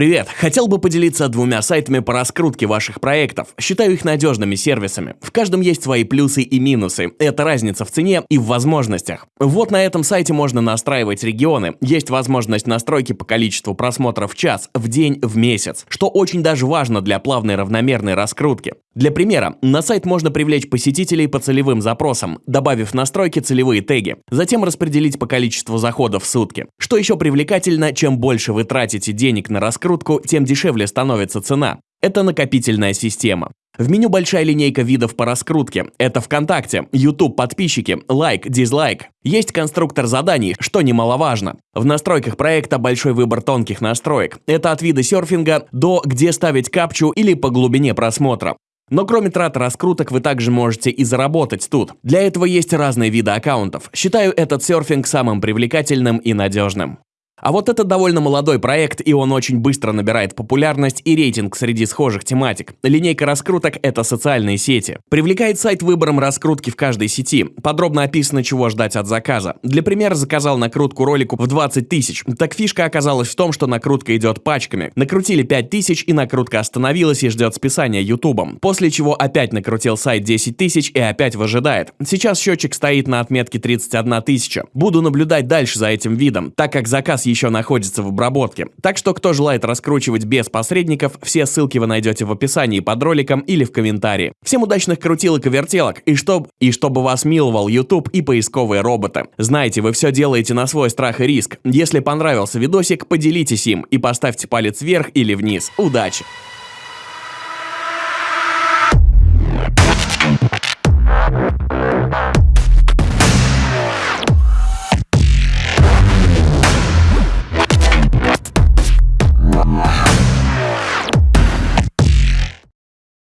Привет! Хотел бы поделиться двумя сайтами по раскрутке ваших проектов. Считаю их надежными сервисами. В каждом есть свои плюсы и минусы. Это разница в цене и в возможностях. Вот на этом сайте можно настраивать регионы. Есть возможность настройки по количеству просмотров в час, в день, в месяц, что очень даже важно для плавной равномерной раскрутки. Для примера, на сайт можно привлечь посетителей по целевым запросам, добавив в настройки целевые теги, затем распределить по количеству заходов в сутки. Что еще привлекательно, чем больше вы тратите денег на раскрутку, тем дешевле становится цена. Это накопительная система. В меню большая линейка видов по раскрутке. Это ВКонтакте, YouTube подписчики, лайк, дизлайк. Есть конструктор заданий, что немаловажно. В настройках проекта большой выбор тонких настроек. Это от вида серфинга до где ставить капчу или по глубине просмотра. Но кроме трат раскруток вы также можете и заработать тут. Для этого есть разные виды аккаунтов. Считаю этот серфинг самым привлекательным и надежным. А вот это довольно молодой проект, и он очень быстро набирает популярность и рейтинг среди схожих тематик. Линейка раскруток — это социальные сети. Привлекает сайт выбором раскрутки в каждой сети. Подробно описано, чего ждать от заказа. Для примера заказал накрутку ролику в 20 тысяч. Так фишка оказалась в том, что накрутка идет пачками. Накрутили 5 тысяч, и накрутка остановилась и ждет списания ютубом. После чего опять накрутил сайт 10 тысяч и опять выжидает. Сейчас счетчик стоит на отметке 31 тысяча. Буду наблюдать дальше за этим видом, так как заказ еще находится в обработке. Так что, кто желает раскручивать без посредников, все ссылки вы найдете в описании под роликом или в комментарии. Всем удачных крутилок и вертелок, и, чтоб, и чтобы вас миловал YouTube и поисковые роботы. Знаете, вы все делаете на свой страх и риск. Если понравился видосик, поделитесь им и поставьте палец вверх или вниз. Удачи!